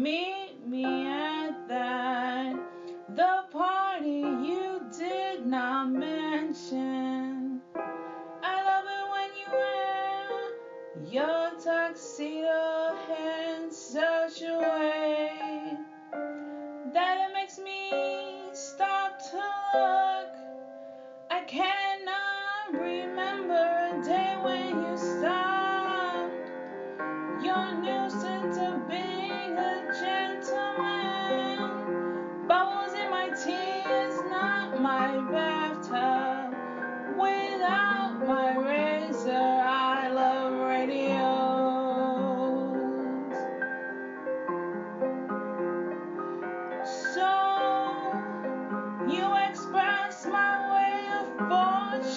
Meet me at that. The party you did not mention. I love it when you wear your tuxedo.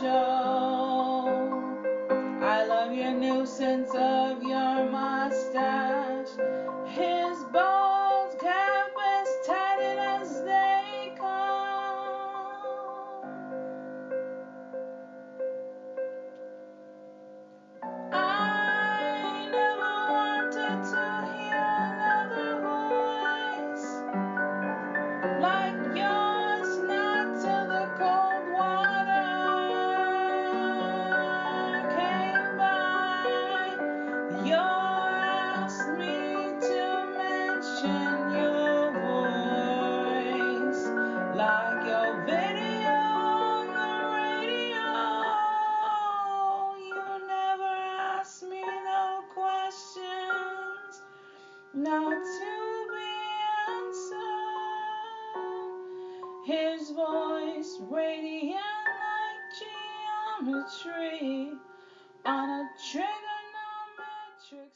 show. I love your nuisance. like your video on the radio. You never ask me no questions, not to be answered. His voice radiant like geometry on a trigonometric.